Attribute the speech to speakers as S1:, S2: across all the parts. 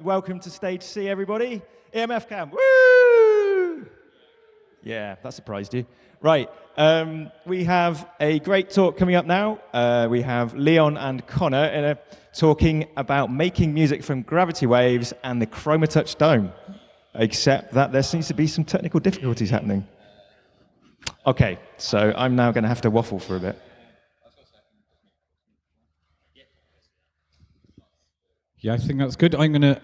S1: Welcome to stage C, everybody. EMF Camp. Woo! Yeah, that surprised you. Right, um, we have a great talk coming up now. Uh, we have Leon and Connor in a, talking about making music from gravity waves and the Chromatouch Dome, except that there seems to be some technical difficulties happening. Okay, so I'm now going to have to waffle for a bit.
S2: Yeah, I think that's good. I'm going to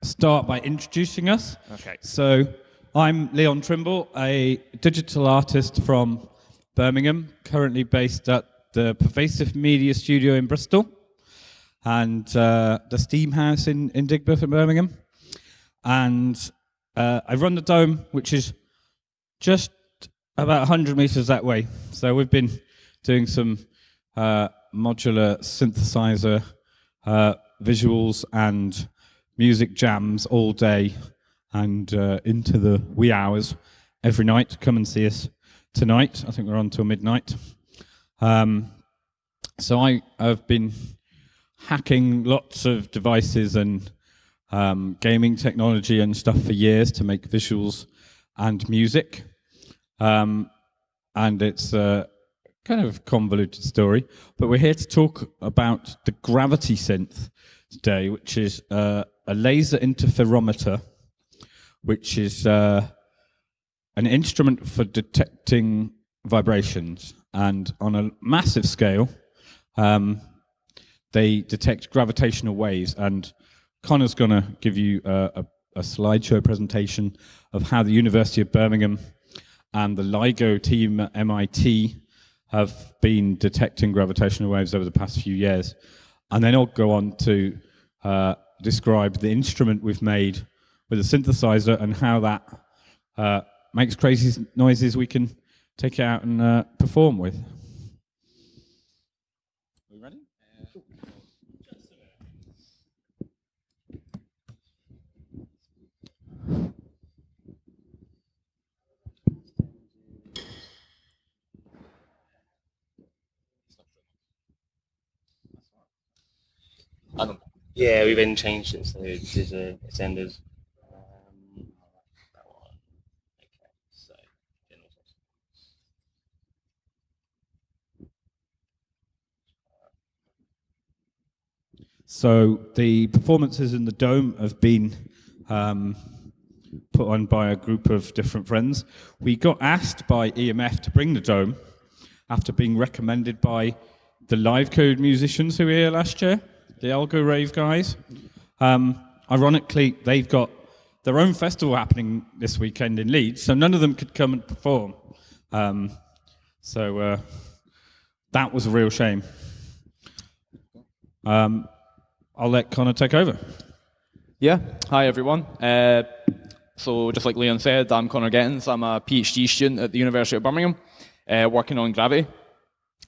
S2: start by introducing us.
S1: Okay.
S2: So, I'm Leon Trimble, a digital artist from Birmingham, currently based at the Pervasive Media Studio in Bristol and uh, the Steam House in, in Digbeth in Birmingham. And uh, I run the Dome, which is just about 100 meters that way. So, we've been doing some uh, modular synthesizer uh, visuals and music jams all day and uh, into the wee hours every night. Come and see us tonight. I think we're on till midnight. Um, so I have been hacking lots of devices and um, gaming technology and stuff for years to make visuals and music. Um, and it's a kind of convoluted story, but we're here to talk about the gravity synth today, which is uh, a laser interferometer, which is uh, an instrument for detecting vibrations. And on a massive scale, um, they detect gravitational waves. And Connor's going to give you a, a, a slideshow presentation of how the University of Birmingham and the LIGO team at MIT have been detecting gravitational waves over the past few years. And then I'll go on to uh, describe the instrument we've made with a synthesizer and how that uh, makes crazy noises we can take it out and uh, perform with.
S3: Yeah, we've been changed it, so. Um, that one. Okay, so general.
S2: So the performances in the Dome have been um, put on by a group of different friends. We got asked by EMF to bring the Dome after being recommended by the Live Code musicians who were here last year, the Algorave guys. Um, ironically, they've got their own festival happening this weekend in Leeds, so none of them could come and perform. Um, so uh, that was a real shame. Um, I'll let Connor take over.
S4: Yeah, hi everyone. Uh, so just like Leon said, I'm Connor Gettins. I'm a PhD student at the University of Birmingham, uh, working on gravity.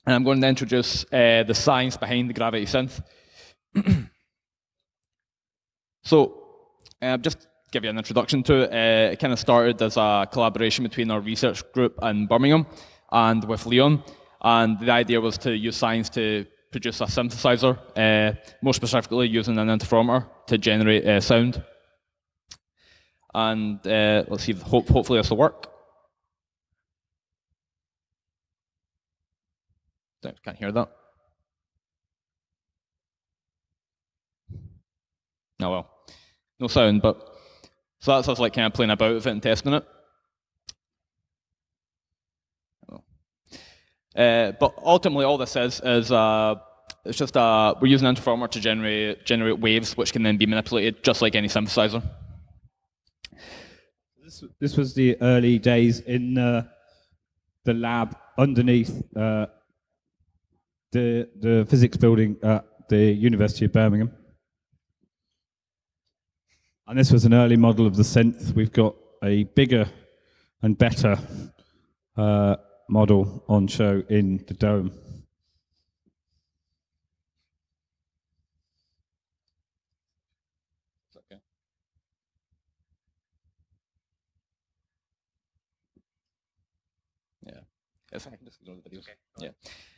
S4: And I'm going to introduce uh, the science behind the gravity synth. so uh, just give you an introduction to it. Uh, it kind of started as a collaboration between our research group in Birmingham and with Leon. And the idea was to use science to produce a synthesizer, uh, more specifically using an interferometer to generate uh, sound. And uh, let's see, hope, hopefully this will work. Don't- Can't hear that. Oh well, no sound, but so that's us like kind of playing about with it and testing it. Uh, but ultimately, all this is is uh, it's just uh, we're using an interferometer to generate generate waves, which can then be manipulated just like any synthesizer.
S2: This, this was the early days in uh, the lab underneath uh, the the physics building at the University of Birmingham. And this was an early model of the synth. We've got a bigger and better uh, model on show in the dome.
S4: Yeah. The videos. Yeah.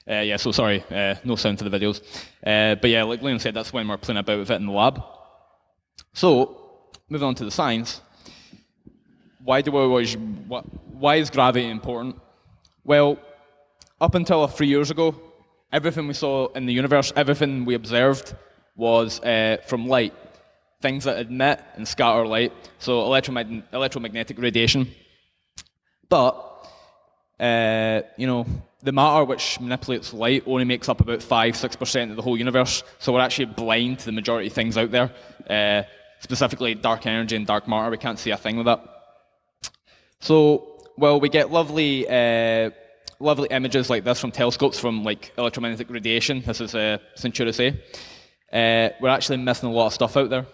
S4: Uh, yeah, so sorry, uh, no sound to the videos. Uh, but yeah, like Leon said, that's when we're playing about with it in the lab. So, moving on to the science. Why do we always, why is gravity important? Well, up until a few years ago, everything we saw in the universe, everything we observed was uh, from light. Things that emit and scatter light, so electromag- electromagnetic radiation. But, uh, you know, the matter which manipulates light only makes up about 5 6% of the whole universe, so we're actually blind to the majority of things out there, uh, specifically dark energy and dark matter. We can't see a thing with that. So, well, we get lovely, uh, lovely images like this from telescopes from like electromagnetic radiation. This is uh, Centaurus A. Uh, we're actually missing a lot of stuff out there.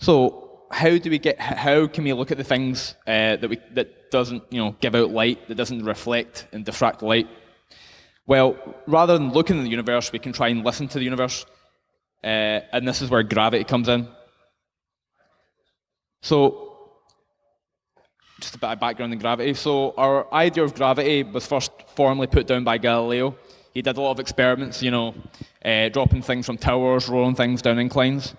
S4: So, how do we get? How can we look at the things uh, that we that doesn't you know give out light, that doesn't reflect and diffract light? Well, rather than looking at the universe, we can try and listen to the universe, uh, and this is where gravity comes in. So, just a bit of background in gravity. So, our idea of gravity was first formally put down by Galileo. He did a lot of experiments, you know, uh, dropping things from towers, rolling things down inclines.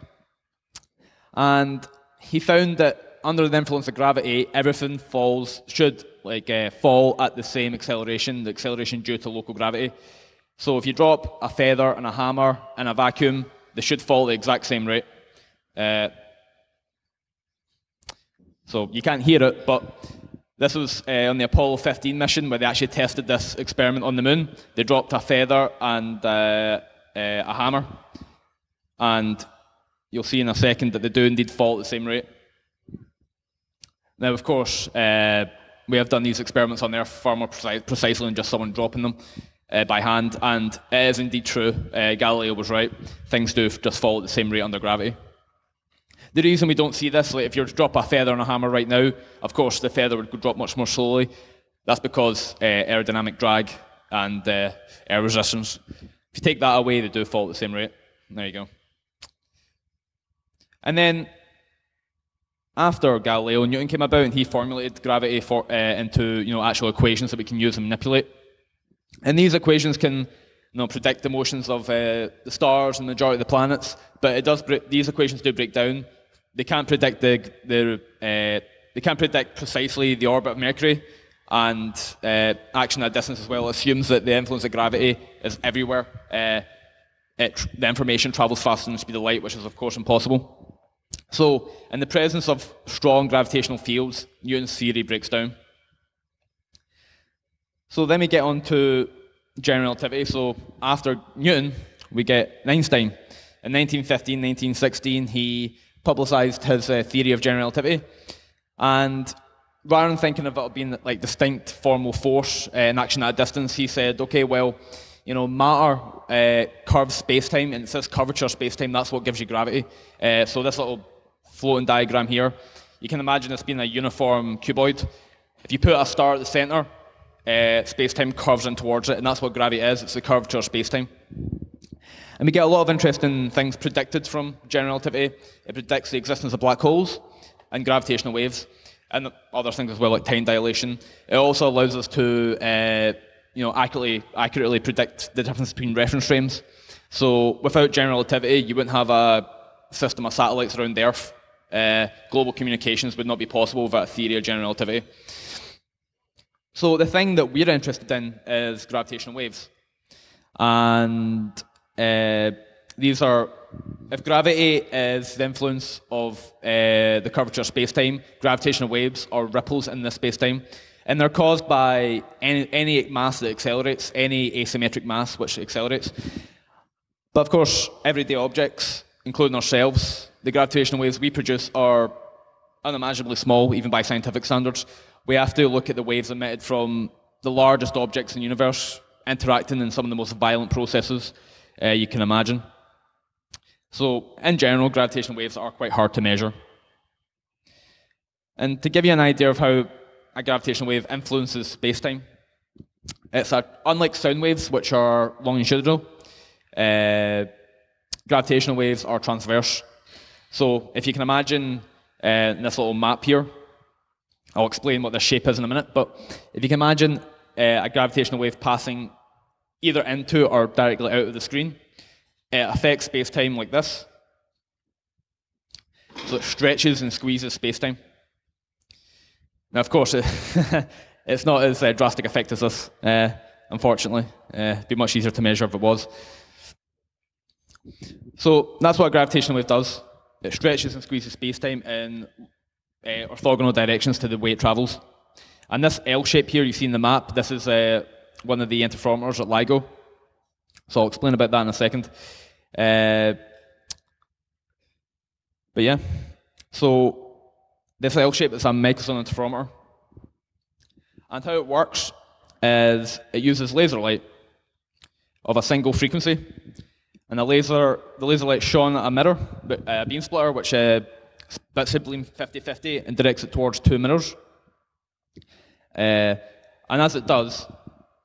S4: And he found that under the influence of gravity, everything falls, should like uh, fall at the same acceleration, the acceleration due to local gravity. So if you drop a feather and a hammer in a vacuum, they should fall the exact same rate. Uh, so you can't hear it, but this was uh, on the Apollo 15 mission where they actually tested this experiment on the moon. They dropped a feather and uh, uh, a hammer, and you'll see in a second that they do indeed fall at the same rate. Now, of course, uh, we have done these experiments on Earth far more precise, precisely than just someone dropping them uh, by hand, and it is indeed true. Uh, Galileo was right. Things do just fall at the same rate under gravity. The reason we don't see this, like if you were to drop a feather on a hammer right now, of course the feather would drop much more slowly. That's because uh, aerodynamic drag and uh, air resistance. If you take that away, they do fall at the same rate. There you go. And then after Galileo, and Newton came about and he formulated gravity for, uh, into you know actual equations that we can use and manipulate. And these equations can you know, predict the motions of uh, the stars and the majority of the planets, but it does these equations do break down. They can't predict the, the uh, they can't predict precisely the orbit of Mercury, and uh, action at distance as well assumes that the influence of gravity is everywhere. Uh, it, the information travels faster than the speed of light, which is of course impossible. So, in the presence of strong gravitational fields, Newton's theory breaks down. So then we get on to general relativity. So after Newton, we get Einstein. In 1915, 1916, he publicized his uh, theory of general relativity. And rather than thinking of it being like distinct formal force uh, in action at a distance, he said, okay, well, you know, matter uh, curves space-time, and it says curvature space-time, that's what gives you gravity. Uh, so this little floating diagram here, you can imagine this being a uniform cuboid. If you put a star at the center, uh, space-time curves in towards it, and that's what gravity is. It's the curvature of space-time. And we get a lot of interesting things predicted from general relativity. It predicts the existence of black holes and gravitational waves, and other things as well, like time dilation. It also allows us to, uh, you know, accurately accurately predict the difference between reference frames. So without general relativity, you wouldn't have a system of satellites around the Earth. Uh, global communications would not be possible without a theory of general relativity. So the thing that we're interested in is gravitational waves. And uh, these are, if gravity is the influence of uh, the curvature of space-time, gravitational waves are ripples in the space-time. And they're caused by any, any mass that accelerates, any asymmetric mass which accelerates. But of course, everyday objects, including ourselves, the gravitational waves we produce are unimaginably small, even by scientific standards we have to look at the waves emitted from the largest objects in the universe interacting in some of the most violent processes uh, you can imagine. So, in general, gravitational waves are quite hard to measure. And to give you an idea of how a gravitational wave influences space-time, it's a, unlike sound waves, which are longitudinal, uh, gravitational waves are transverse. So if you can imagine uh, this little map here, I'll explain what the shape is in a minute, but if you can imagine uh, a gravitational wave passing either into or directly out of the screen, it affects space-time like this. So it stretches and squeezes space-time. Now, of course, it's not as uh, drastic effect as this, uh, unfortunately. Uh, it'd be much easier to measure if it was. So that's what a gravitational wave does. It stretches and squeezes space-time uh, orthogonal directions to the way it travels. And this L shape here you see in the map, this is uh, one of the interferometers at LIGO. So I'll explain about that in a second. Uh, but yeah, so this L shape is a Michelson interferometer. And how it works is it uses laser light of a single frequency. And the laser, the laser light shone at a mirror, a beam splitter, which splits the 50-50 and directs it towards two mirrors. Uh, and as it does,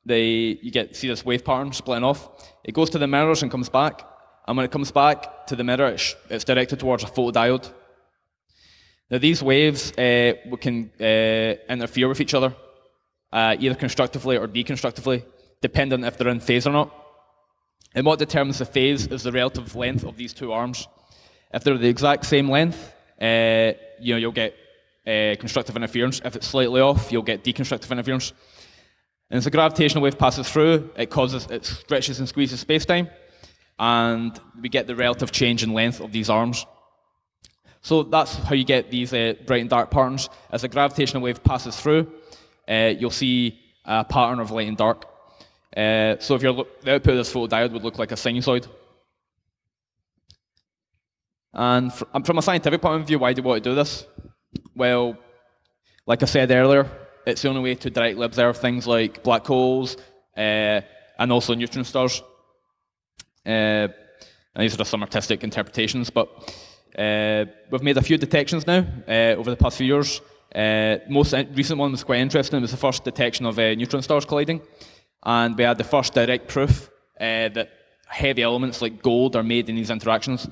S4: they, you get see this wave pattern splitting off. It goes to the mirrors and comes back. And when it comes back to the mirror, it's, it's directed towards a photodiode. Now these waves uh, can uh, interfere with each other, uh, either constructively or deconstructively, depending if they're in phase or not. And what determines the phase is the relative length of these two arms. If they're the exact same length, uh, you know, you'll get uh, constructive interference. If it's slightly off, you'll get deconstructive interference. And as the gravitational wave passes through, it causes, it stretches and squeezes space-time, and we get the relative change in length of these arms. So that's how you get these uh, bright and dark patterns. As the gravitational wave passes through, uh, you'll see a pattern of light and dark. Uh, so if you're the output of this photodiode would look like a sinusoid. And fr from a scientific point of view, why do we want to do this? Well, like I said earlier, it's the only way to directly observe things like black holes uh, and also neutron stars. Uh, and these are just some artistic interpretations, but uh, we've made a few detections now uh, over the past few years. Uh, most recent one was quite interesting. It was the first detection of uh, neutron stars colliding, and we had the first direct proof that heavy elements like gold are made in these interactions.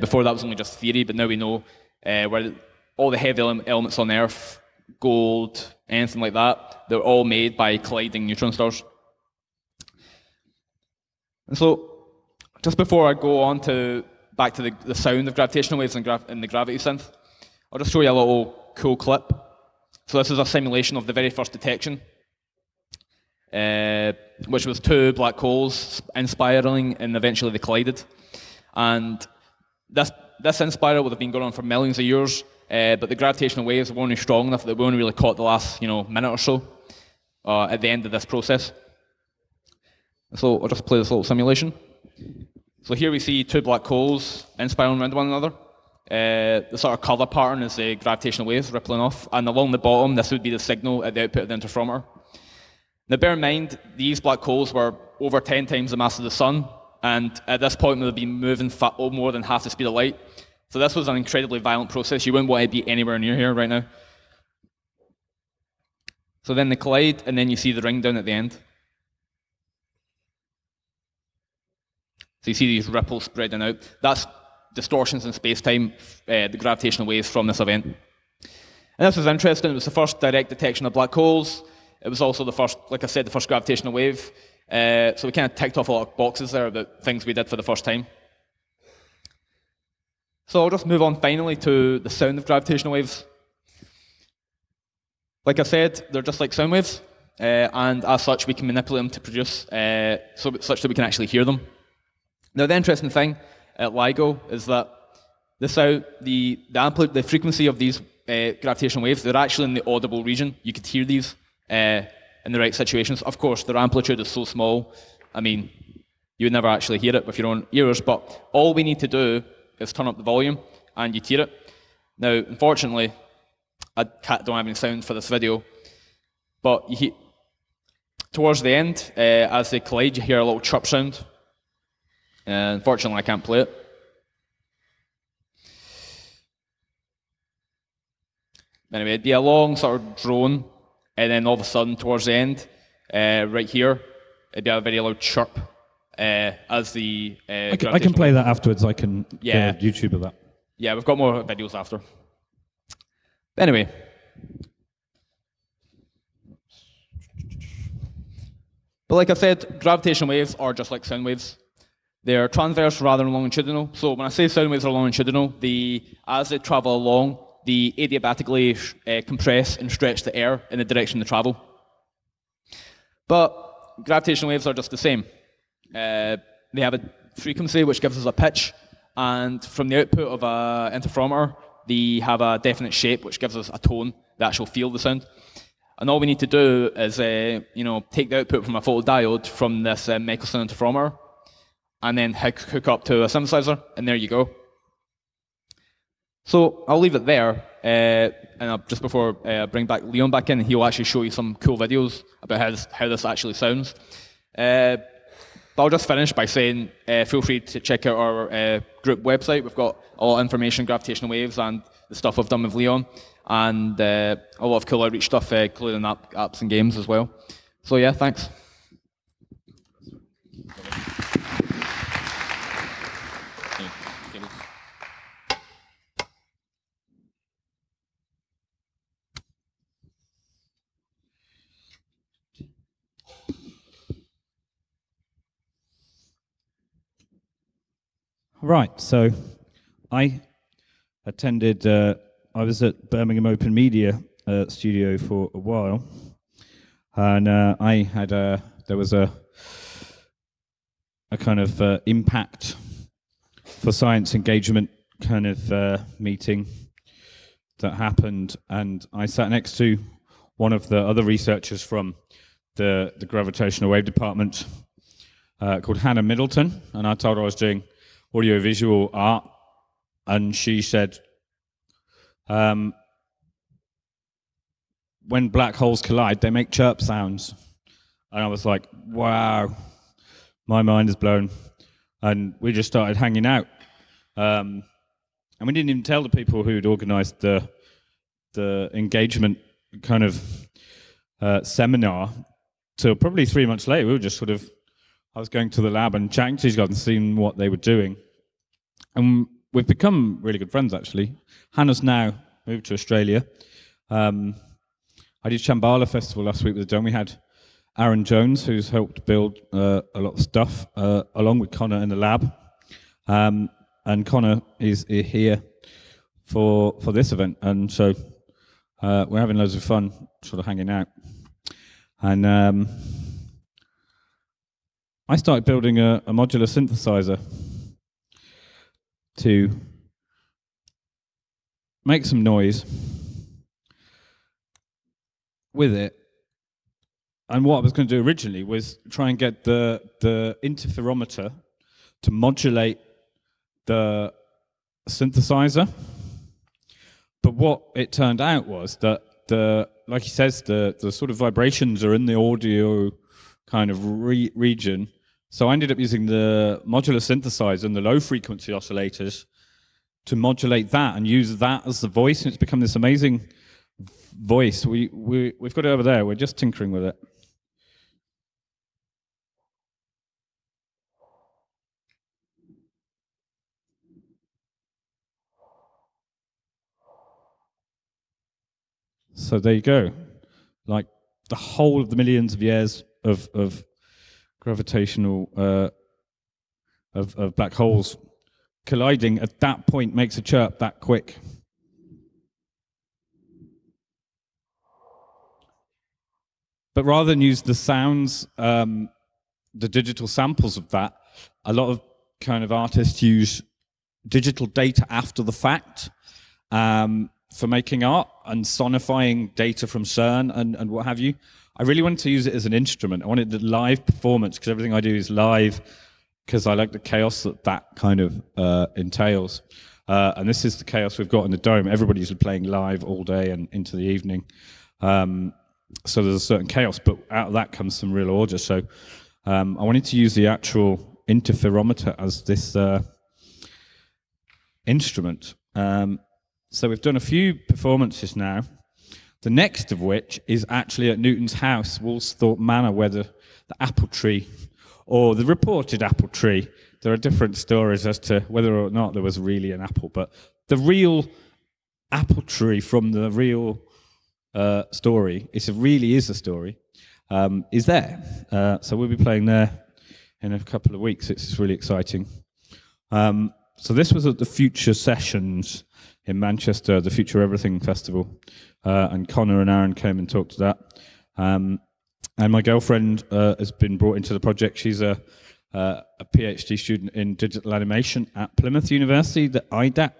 S4: before that was only just theory, but now we know where all the heavy elements on Earth, gold, anything like that, they're all made by colliding neutron stars. And so, just before I go on to back to the, the sound of gravitational waves in, gra in the gravity synth, I'll just show you a little cool clip. So this is a simulation of the very first detection, uh, which was two black holes inspiraling and eventually they collided. And this, this inspiral would have been going on for millions of years, uh, but the gravitational waves were only strong enough that we only really caught the last you know, minute or so uh, at the end of this process. So I'll just play this little simulation. So here we see two black holes inspiraling around one another. Uh, the sort of colour pattern is the gravitational waves rippling off, and along the bottom, this would be the signal at the output of the interferometer. Now bear in mind, these black holes were over 10 times the mass of the sun, and at this point they would be moving more than half the speed of light. So this was an incredibly violent process. You wouldn't want to be anywhere near here right now. So then they collide, and then you see the ring down at the end. So you see these ripples spreading out. That's distortions in space-time, uh, the gravitational waves from this event. And this was interesting. It was the first direct detection of black holes. It was also the first, like I said, the first gravitational wave. Uh, so we kind of ticked off a lot of boxes there about things we did for the first time. So I'll just move on finally to the sound of gravitational waves. Like I said, they're just like sound waves, uh, and as such, we can manipulate them to produce uh, so, such that we can actually hear them. Now, the interesting thing at LIGO is that the sound, the the, ampli- the frequency of these uh, gravitational waves, they're actually in the audible region. You could hear these uh, in the right situations. Of course, their amplitude is so small. I mean, you would never actually hear it with your own ears. But all we need to do is turn up the volume and you hear it. Now, unfortunately, I don't have any sound for this video, but hear, towards the end, uh, as they collide, you hear a little chirp sound. Uh, unfortunately, I can't play it. Anyway, it'd be a long sort of drone, and then all of a sudden, towards the end, uh, right here, it'd be a very loud chirp uh, as the. Uh,
S2: I, can, I can play that afterwards. I can
S4: yeah.
S2: YouTube of that.
S4: Yeah, we've got more videos after. Anyway. But like I said, gravitational waves are just like sound waves. They're transverse rather than longitudinal. So when I say sound waves are longitudinal, the, as they travel along, the adiabatically uh, compress and stretch the air in the direction they travel. But gravitational waves are just the same. Uh, they have a frequency which gives us a pitch, and from the output of an interferometer, they have a definite shape which gives us a tone, the actual feel of the sound. And all we need to do is, uh, you know, take the output from a photodiode from this uh, Michelson interferometer, and then hook, hook up to a synthesizer, and there you go. So I'll leave it there, uh, and I'll, just before uh, I bring back Leon back in, he'll actually show you some cool videos about how this, how this actually sounds. Uh, but I'll just finish by saying uh, feel free to check out our uh, group website. We've got all information, gravitational waves, and the stuff I've done with Leon, and uh, a lot of cool outreach stuff, including app, apps and games as well. So yeah, thanks.
S2: Right. So I attended, uh, I was at Birmingham Open Media uh, Studio for a while. And uh, I had a, there was a, a kind of uh, impact for science engagement kind of uh, meeting that happened. And I sat next to one of the other researchers from the, the gravitational wave department uh, called Hannah Middleton. And I told her I was doing audiovisual art, and she said, um, when black holes collide, they make chirp sounds. And I was like, wow, my mind is blown. And we just started hanging out. Um, and we didn't even tell the people who'd organized the, the engagement kind of uh, seminar till probably three months later. We were just sort of, I was going to the lab and chatting to these guys and seeing what they were doing. And we've become really good friends, actually. Hannah's now moved to Australia. Um, I did Shambala Festival last week with the Dome. We had Aaron Jones, who's helped build uh, a lot of stuff, uh, along with Connor in the lab. Um, and Connor is, here for for this event, and so uh, we're having loads of fun, sort of hanging out. And um, I started building a, a modular synthesizer to make some noise with it. And what I was going to do originally was try and get the, the interferometer to modulate the synthesizer. But what it turned out was that the, like he says, the, the sort of vibrations are in the audio kind of re region so I ended up using the modular synthesizer and the low frequency oscillators to modulate that and use that as the voice. And it's become this amazing voice. We, we, we've got it over there. We're just tinkering with it. So there you go. Like the whole of the millions of years of, of gravitational uh, of, of black holes colliding at that point makes a chirp that quick. But rather than use the sounds, um, the digital samples of that, a lot of kind of artists use digital data after the fact um, for making art and sonifying data from CERN and, and what have you. I really wanted to use it as an instrument. I wanted the live performance because everything I do is live because I like the chaos that that kind of uh, entails. Uh, and this is the chaos we've got in the dome. Everybody's playing live all day and into the evening. Um, so there's a certain chaos, but out of that comes some real order. So um, I wanted to use the actual interferometer as this uh, instrument. Um, so we've done a few performances now. The next of which is actually at Newton's house, Woolsthorpe Manor, where the, the apple tree, or the reported apple tree, there are different stories as to whether or not there was really an apple, but the real apple tree from the real uh, story, it really is a story, um, is there. Uh, so we'll be playing there in a couple of weeks. It's really exciting. Um, so this was at the Future Sessions in Manchester, the Future Everything Festival, uh, and Connor and Aaron came and talked to that. Um, and my girlfriend uh, has been brought into the project. She's a, uh, a PhD student in digital animation at Plymouth University, the IDAT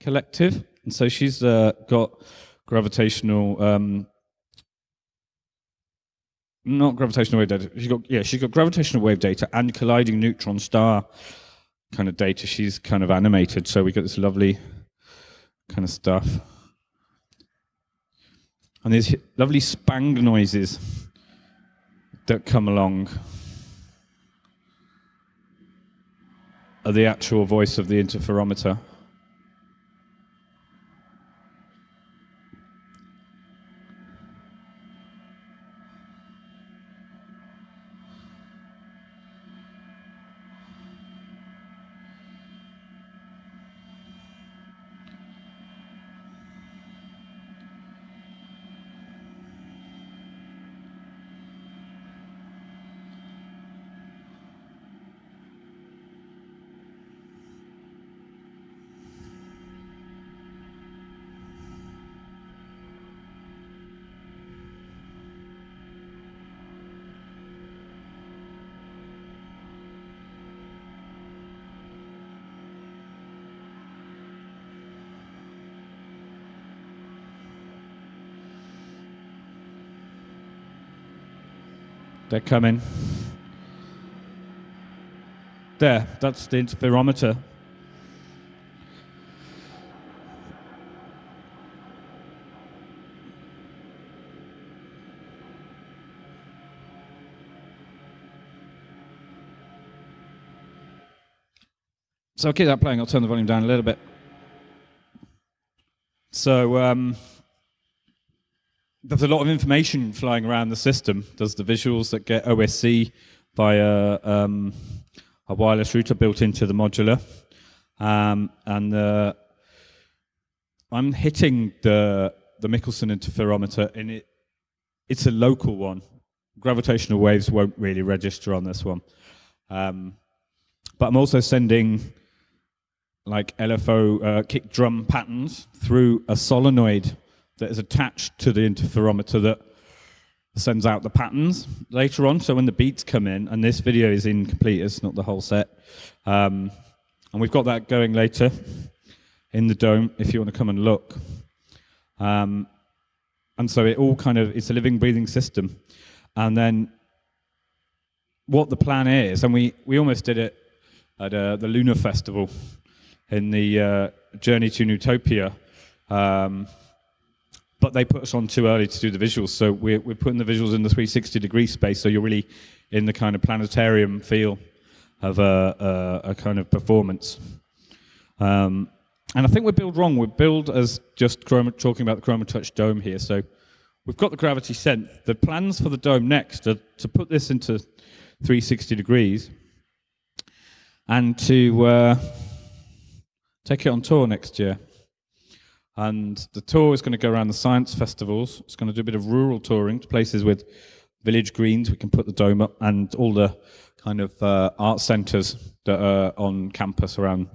S2: collective. And so she's uh, got gravitational, um, not gravitational wave data. She's got yeah, she's got gravitational wave data and colliding neutron star kind of data. She's kind of animated, so we got this lovely kind of stuff. And these lovely spang noises that come along are the actual voice of the interferometer. They're coming. There, that's the interferometer. So I'll keep that playing. I'll turn the volume down a little bit. So um, there's a lot of information flying around the system. There's the visuals that get OSC via um, a wireless router built into the modular. Um, and uh, I'm hitting the, the Michelson interferometer, and it, it's a local one. Gravitational waves won't really register on this one. Um, but I'm also sending like LFO uh, kick drum patterns through a solenoid that is attached to the interferometer that sends out the patterns later on. So when the beats come in, and this video is incomplete, it's not the whole set. Um, and we've got that going later in the dome if you want to come and look. Um, and so it all kind of, it's a living, breathing system. And then what the plan is, and we, we almost did it at uh, the Lunar Festival in the uh, Journey to Newtopia. Um, but they put us on too early to do the visuals, so we're, we're putting the visuals in the 360 degree space, so you're really in the kind of planetarium feel of a, a, a kind of performance. Um, and I think we're wrong. We're as just chroma, talking about the Chroma Touch dome here. So we've got the gravity synth. The plans for the dome next are to put this into 360 degrees and to uh, take it on tour next year. And the tour is going to go around the science festivals. It's going to do a bit of rural touring to places with village greens. We can put the dome up and all the kind of uh, art centres that are on campus around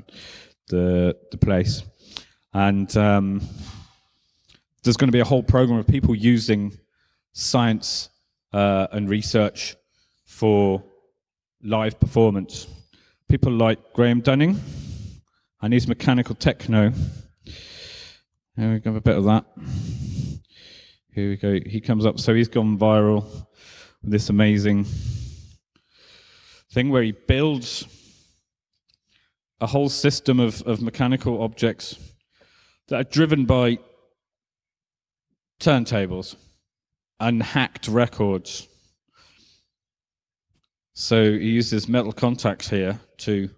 S2: the the place. And um, there's going to be a whole program of people using science uh, and research for live performance. People like Graham Dunning and his mechanical techno. Here we go, a bit of that. Here we go. He comes up, so he's gone viral with this amazing thing where he builds a whole system of, of mechanical objects that are driven by turntables and hacked records. So he uses metal contacts here to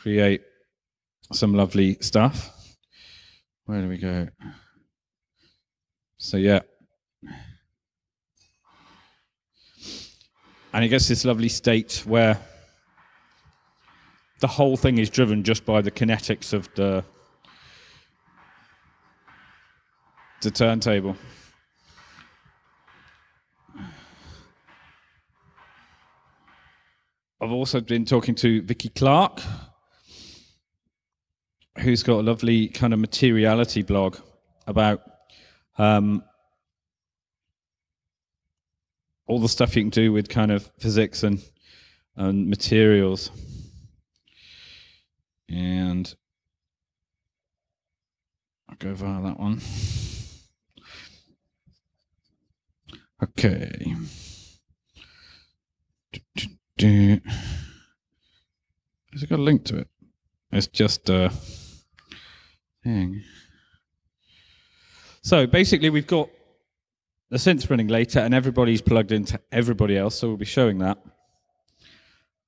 S2: create some lovely stuff. Where do we go? So yeah. And it gets this lovely state where the whole thing is driven just by the kinetics of the, the turntable. I've also been talking to Vicky Clarke, who's got a lovely kind of materiality blog about um, all the stuff you can do with kind of physics and and materials. And I'll go via that one. Okay. Has it got a link to it? It's just a thing. So basically, we've got the synth running later, and everybody's plugged into everybody else, so we'll be showing that.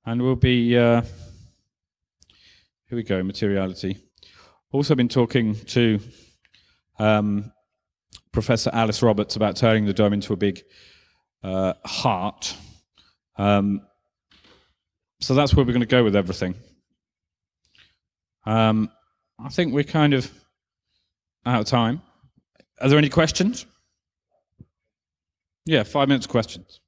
S2: And we'll be, uh, here we go, materiality. Also been talking to um, Professor Alice Roberts about turning the dome into a big uh, heart. Um, so that's where we're going to go with everything. Um, I think we're kind of out of time. Are there any questions? Yeah, five minutes questions.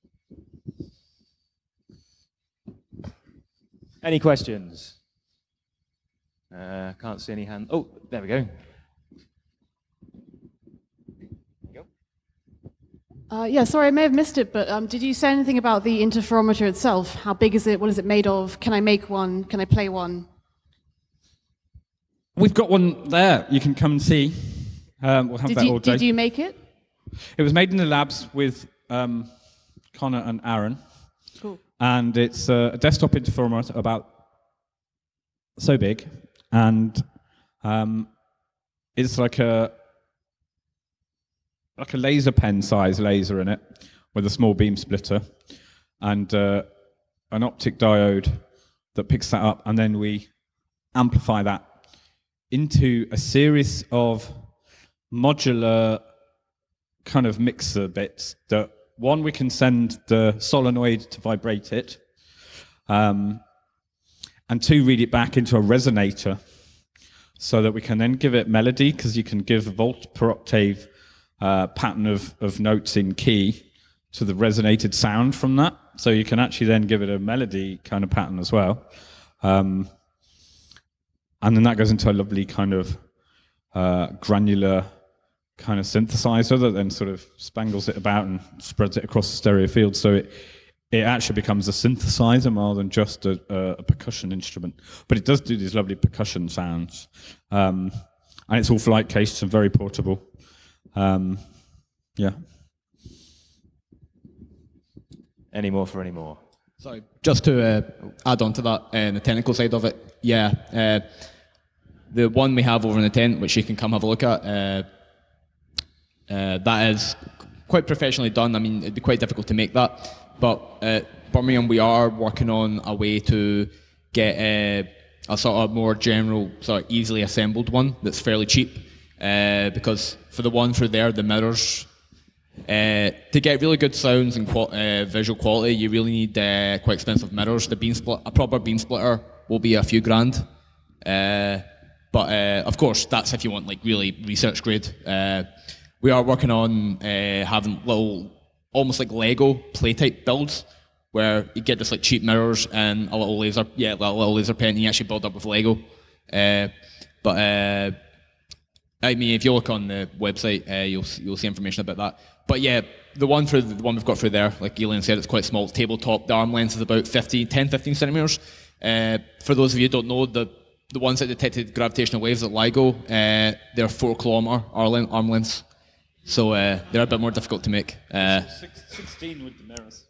S1: Any questions? Uh, can't see any hands. Oh, there we go.
S5: Uh, yeah, sorry, I may have missed it, but um, did you say anything about the interferometer itself? How big is it? What is it made of? Can I make one? Can I play one?
S2: We've got one there. You can come and see. Um, we'll have
S5: Did
S2: that
S5: you,
S2: all day.
S5: did you make it?
S2: It was made in the labs with um, Connor and Aaron,
S5: Cool.
S2: and it's uh, a desktop interferometer about so big, and um, it's like a like a laser pen size laser in it with a small beam splitter and uh, an optic diode that picks that up, and then we amplify that into a series of modular kind of mixer bits that one we can send the solenoid to vibrate it um, and two read it back into a resonator so that we can then give it melody because you can give a volt per octave uh, pattern of, of notes in key to the resonated sound from that. So you can actually then give it a melody kind of pattern as well. Um, and then that goes into a lovely kind of uh, granular kind of synthesizer that then sort of spangles it about and spreads it across the stereo field. So it it actually becomes a synthesizer more than just a, a, a percussion instrument. But it does do these lovely percussion sounds, um, and it's all flight cased and very portable. Um, yeah.
S1: Any more for any more?
S4: Sorry, just to uh, add on to that, uh, the technical side of it, yeah, uh, the one we have over in the tent, which you can come have a look at, uh, uh, that is quite professionally done. I mean, it'd be quite difficult to make that, but at Birmingham, we are working on a way to get uh, a sort of more general, sort of easily assembled one that's fairly cheap, uh, because for the one through there, the mirrors uh, to get really good sounds and qual- uh, visual quality, you really need uh, quite expensive mirrors. The beam split, a proper beam splitter will be a few grand. But uh, of course, that's if you want like really research grade. Uh, we are working on uh, having little, almost like Lego play type builds, where you get just like cheap mirrors and a little laser, yeah, a little laser pen, and you actually build up with Lego. Uh, but uh, I mean, if you look on the website, uh, you'll you'll see information about that. But yeah, the one for the one we've got through there, like Leon said, it's quite small. It's tabletop. The arm length is about 15, 10, 15 centimeters. For those of you who don't know, the the ones that detected gravitational waves at LIGO, uh, they're four kilometer arm lengths, so uh, they're a bit more difficult to make. Uh,
S2: 16 with the mirrors.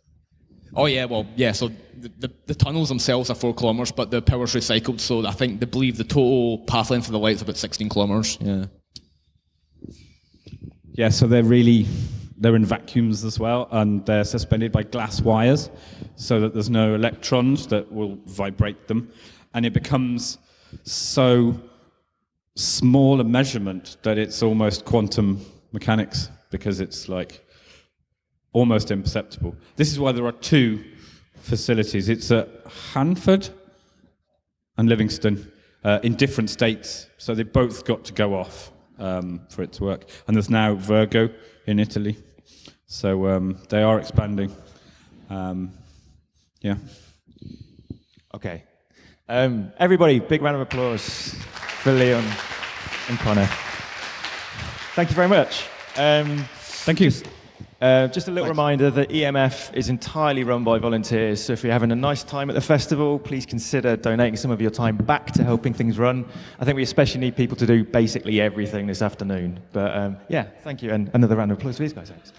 S4: Oh yeah, well yeah. So the, the, the tunnels themselves are four kilometers, but the power's recycled. So I think they believe the total path length of the light is about 16 kilometers. Yeah.
S2: Yeah, so they're really they're in vacuums as well, and they're suspended by glass wires, so that there's no electrons that will vibrate them, and it becomes so small a measurement that it's almost quantum mechanics because it's like almost imperceptible. This is why there are two facilities. It's at Hanford and Livingston uh, in different states, so they both got to go off um, for it to work. And there's now Virgo in Italy, so um, they are expanding. Um, yeah.
S1: Okay. Um, everybody, big round of applause for Leon and Connor. Thank you very much. Um,
S2: Thank you.
S1: uh, just a little reminder that EMF is entirely run by volunteers. So if you're having a nice time at the festival, please consider donating some of your time back to helping things run. I think we especially need people to do basically everything this afternoon. But um, yeah, thank you. And another round of applause for these guys. Thanks.